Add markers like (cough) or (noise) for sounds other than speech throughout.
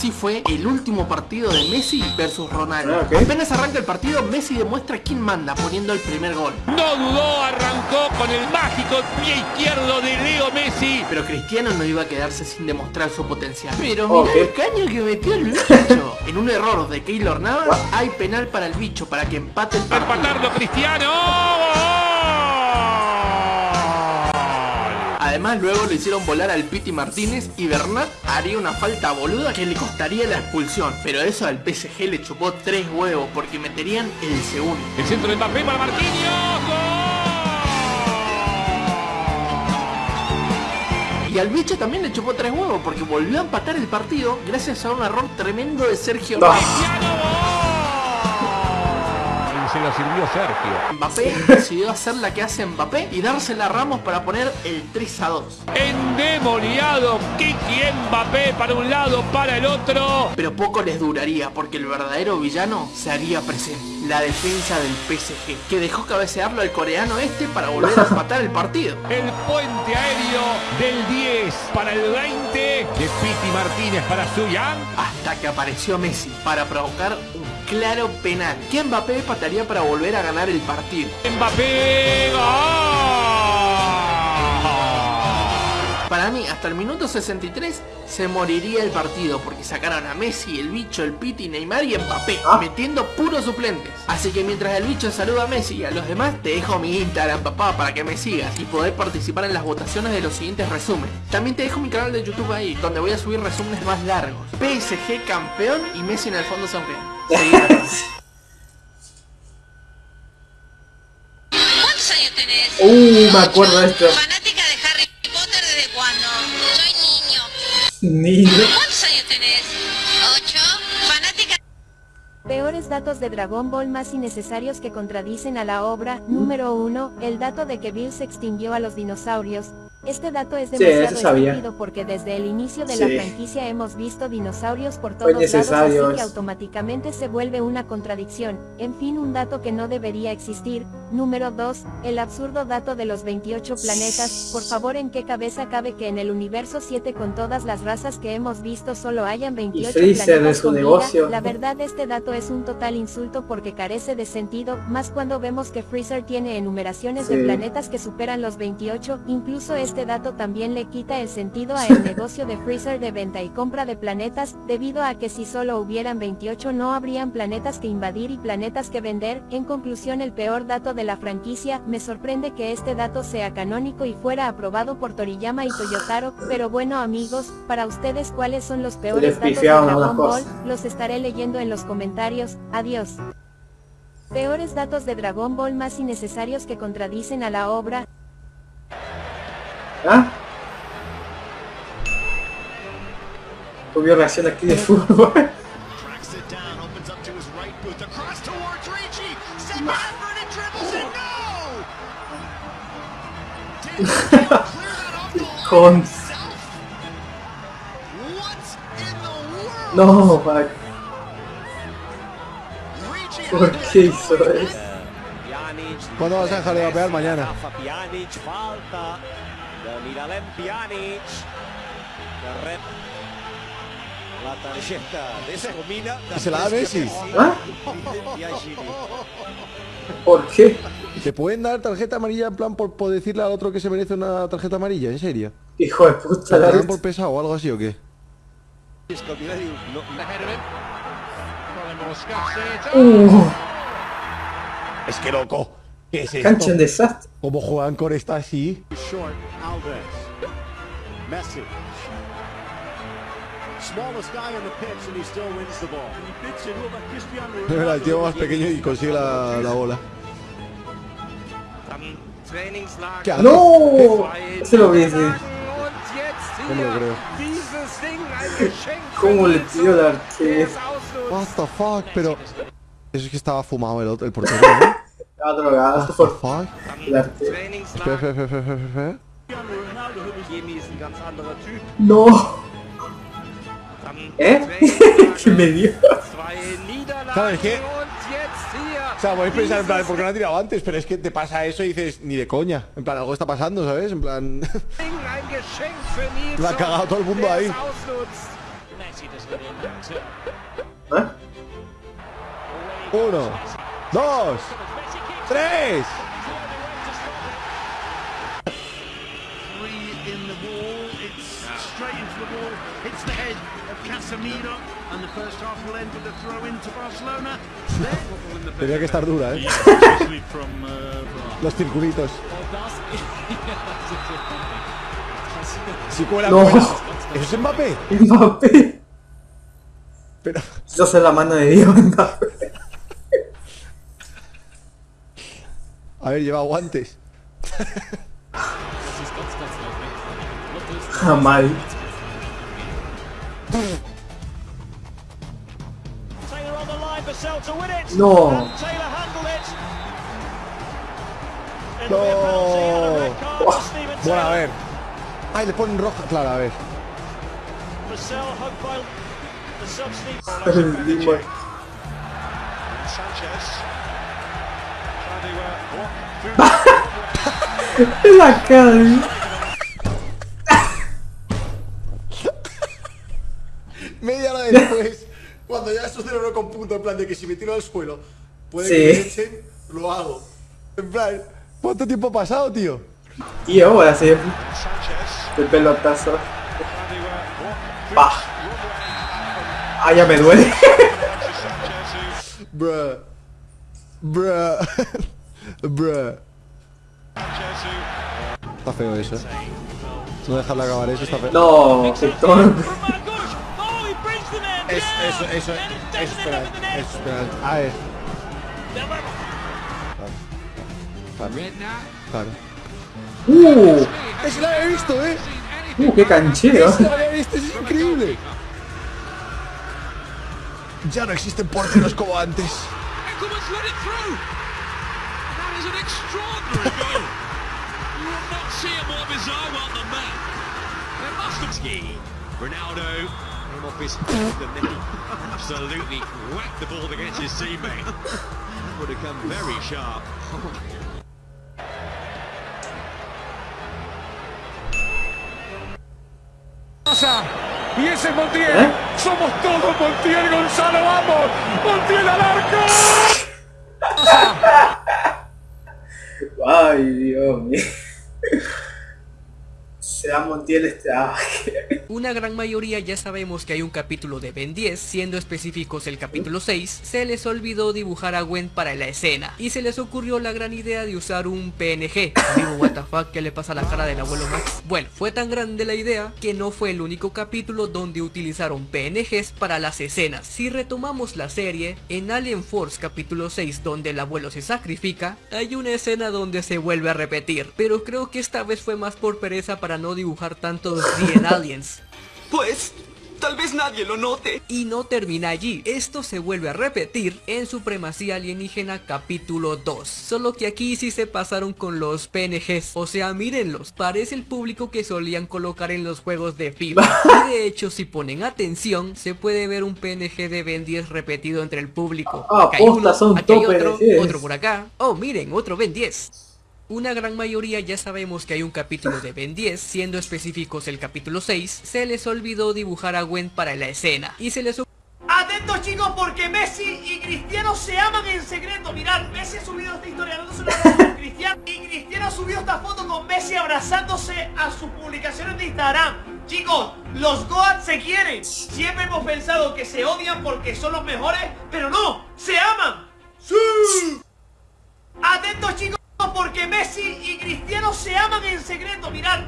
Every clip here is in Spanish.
Así fue el último partido de Messi versus Ronaldo. Ah, Apenas arranca el partido, Messi demuestra quién manda poniendo el primer gol. No dudó, arrancó con el mágico pie izquierdo de Leo Messi. Pero Cristiano no iba a quedarse sin demostrar su potencial. Pero mira el caño que metió el bicho. (laughs) en un error de Keylor Navas hay penal para el bicho para que empate el partido. Empatarlo Cristiano. Además luego lo hicieron volar al Piti Martínez y Bernat haría una falta boluda que le costaría la expulsión. Pero eso al PSG le chupó tres huevos porque meterían el segundo. El centro de Mbappé para Marquinhos. Y al bicho también le chupó tres huevos porque volvió a empatar el partido gracias a un error tremendo de Sergio se lo sirvió Sergio. Mbappé decidió hacer la que hace Mbappé y dársela a Ramos para poner el 3 a 2. Endemoniado, Kiki Mbappé para un lado, para el otro. Pero poco les duraría porque el verdadero villano se haría presente. La defensa del PSG, que dejó cabecearlo al coreano este para volver a empatar el partido. (laughs) El puente aéreo del 10 para el 20 de Piti Martínez para Suyang. Hasta que apareció Messi para provocar un claro penal. Que Mbappé pataría para volver a ganar el partido. Mbappé. Para mí, hasta el minuto 63 se moriría el partido porque sacaron a Messi, el bicho, el Piti, Neymar y Mbappé, ah. metiendo puros suplentes. Así que mientras el bicho saluda a Messi y a los demás, te dejo mi Instagram, papá, para que me sigas y poder participar en las votaciones de los siguientes resúmenes. También te dejo mi canal de YouTube ahí, donde voy a subir resúmenes más largos. PSG campeón y Messi en el fondo sonriendo. ¿Cuántos años tenés? Uh, me acuerdo de esto. Fanática de Harry Potter desde cuándo? Soy niño. Niño. ¿Cuántos años tenés? ¿Ocho? Fanática... Peores datos de Dragon Ball más innecesarios que contradicen a la obra. Número 1. El dato de que Bill se extinguió a los dinosaurios. Este dato es demasiado sí, porque desde el inicio de la franquicia hemos visto dinosaurios por todos lados así que automáticamente se vuelve una contradicción. En fin un dato que no debería existir. Número 2. El absurdo dato de los 28 planetas. Por favor en qué cabeza cabe que en el universo 7 con todas las razas que hemos visto solo hayan 28 planetas su negocio. La verdad este dato es un total insulto porque carece de sentido, más cuando vemos que Freezer tiene enumeraciones de planetas que superan los 28, incluso es este dato también le quita el sentido a el (laughs) negocio de Freezer de venta y compra de planetas, debido a que si solo hubieran 28 no habrían planetas que invadir y planetas que vender, en conclusión el peor dato de la franquicia, me sorprende que este dato sea canónico y fuera aprobado por Toriyama y Toyotaro, pero bueno amigos, para ustedes cuáles son los peores datos de Dragon Ball, los estaré leyendo en los comentarios, adiós. Peores datos de Dragon Ball más innecesarios que contradicen a la obra, ¿Ah? Hubo reacción aquí de fútbol. (laughs) Con... No, fuck. ¿Por qué? ¿Cuándo vas a dejar de mañana? Miralem Pjanic. La tarjeta de. ¿Se la da Messi? ¿Ah? ¿Por qué? ¿Te pueden dar tarjeta amarilla en plan por, por, decirle al otro que se merece una tarjeta amarilla? ¿En serio? Hijo de puta. ¿Te dan por pesado o algo así o qué? Uh. Es que loco. ¿Qué es Cancha en desastre. ¿Cómo juegan con esta así? Messi. Still wins the ball. El tío más pequeño y consigue la, la bola. ¿Qué ¡No! Se lo vi, sí. No me lo creo. (laughs) ¿Cómo le pidió la arquero? What the fuck, pero... (laughs) Eso es que estaba fumado el, otro, el portero, ¿no? Estaba drogado. Espera, espera. No. (laughs) ¿Eh? (laughs) ¿Qué me dio? ¿Sabes qué? O sea, podéis pensar en plan, ¿por qué no ha tirado antes? Pero es que te pasa eso y dices, ni de coña. En plan, algo está pasando, ¿sabes? En plan... (laughs) Lo ha cagado todo el mundo ahí. ¿Eh? Uno, dos, tres. Three in the wall. It's straight into the wall. Hits the head of Casemiro. And the first half will end with a throw into Barcelona. Tenía que estar dura, ¿eh? Uh, Los circulitos. Si cuela, No. cuela. ¿Eso es Mbappé? Mbappé. Pero... Eso es la mano de Dios, Mbappé. And a red card for Steven Bueno, a ver. Ay, le ponen roja. Claro, a ver. (laughs) La cara de- Media hora después, cuando ya esto cerebro con punto, en plan de que si me tiro al suelo, puede Sí. que me echen, lo hago. En plan, ¿cuánto tiempo ha pasado, tío? Voy a hacer el pelotazo. Pa. Ah, ya me duele. Bruh. Bruh. (laughs) Bruh. Está feo eso. No dejarle acabar eso, está feo. No, in. Es, eso, eso, eso, espera, eso, espera. A ver. Claro. Claro. Uh, Es la he visto, eh. uh, qué canchero. Es la he visto, es increíble. Ya no existen porteros como antes. Eccleman's let it through. That is an extraordinary (laughs) goal. You will not see a more bizarre one than that. There must have ski. Ronaldo came off his head and then he absolutely whacked the ball against his teammate. That Would have come very sharp. Pasa. Y ese es Montiel. ¿Eh? Somos todos Montiel, Gonzalo, vamos. Montiel al arco. Ay, Dios mío. Se Una gran mayoría ya sabemos que hay un capítulo de Ben 10, siendo específicos el capítulo 6, se les olvidó dibujar a Gwen para la escena, y se les ocurrió la gran idea de usar un PNG. Digo, what the fuck, ¿qué le pasa a la cara del abuelo Max? Bueno, fue tan grande la idea que no fue el único capítulo donde utilizaron PNGs para las escenas. Si retomamos la serie, en Alien Force capítulo 6 donde el abuelo se sacrifica, hay una escena donde se vuelve a repetir, pero creo que esta vez fue más por pereza para no dibujar tantos The en (laughs) Aliens. Pues, tal vez nadie lo note. Y no termina allí, esto se vuelve a repetir en Supremacía Alienígena capítulo 2 Solo que aquí sí se pasaron con los PNGs, o sea mírenlos, parece el público que solían colocar en los juegos de FIFA. (laughs) Y de hecho si ponen atención, se puede ver un PNG de Ben 10 repetido entre el público. Ah, Acá hay uno, son aquí hay otro, otro por acá, oh miren, otro Ben 10 una gran mayoría ya sabemos que hay un capítulo de Ben 10, siendo específicos el capítulo 6, se les olvidó dibujar a Gwen para la escena, y se les Atentos chicos porque Messi y Cristiano se aman en secreto. Mirad, Messi ha subido esta historia dándose una Cristiano. Y Cristiano ha subido esta foto con Messi abrazándose a sus publicaciones de Instagram. Chicos, los Goats se quieren. Siempre hemos pensado que se odian porque son los mejores Pero no, se aman. ¡Sí! Atentos chicos porque Messi y Cristiano se aman en secreto Mirad,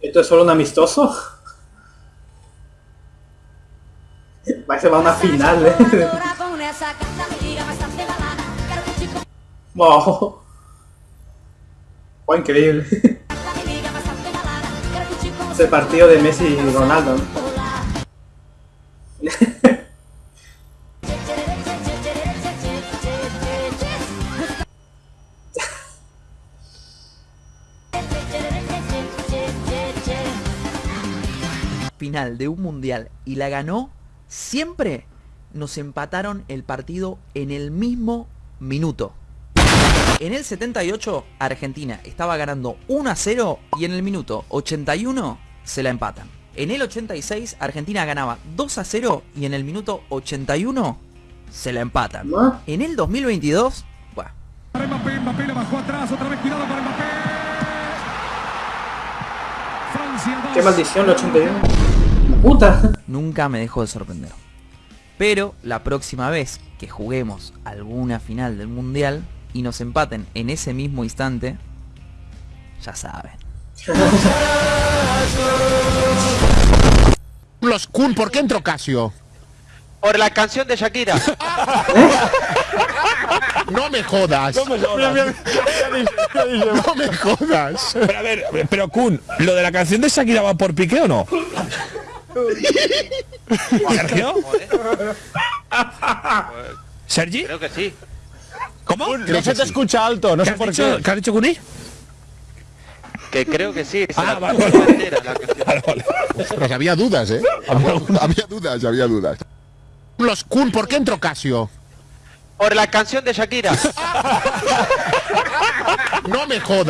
¿Esto es solo un amistoso? Parece va a una final, eh. Wow. Fue increíble. Ese partido de Messi y Ronaldo. ¿no? De un mundial y la ganó, siempre nos empataron el partido en el mismo minuto. En el 78, Argentina estaba ganando 1 a 0 y en el minuto 81 se la empatan. En el 86, Argentina ganaba 2 a 0 y en el minuto 81 se la empatan. En el 2022, bueno, Mbappé, Mbappé la bajó atrás, otra vez cuidado para Mbappé. Francia 2. Qué maldición, el 81. Puta. nunca me dejó de sorprender. Pero la próxima vez que juguemos alguna final del mundial y nos empaten en ese mismo instante, ya saben. Los Kun, ¿por qué entró Casio? Por la canción de Shakira. (laughs) No me jodas. No me jodas. No me jodas. Pero a ver, pero Kun, ¿lo de la canción de Shakira va por pique o no? ¿Sergio? ¿Sergi? Creo que sí. ¿Cómo? No se te escucha alto, no sé por qué. ¿Qué has dicho, Kuni? Que creo que sí. Ah, la vale, puso vale. entera la canción. Ostras, había dudas, ¿eh? Había, (laughs) había dudas, había dudas. Los Kun, ¿por qué entró Casio? Por la canción de Shakira. (laughs) No me jodas.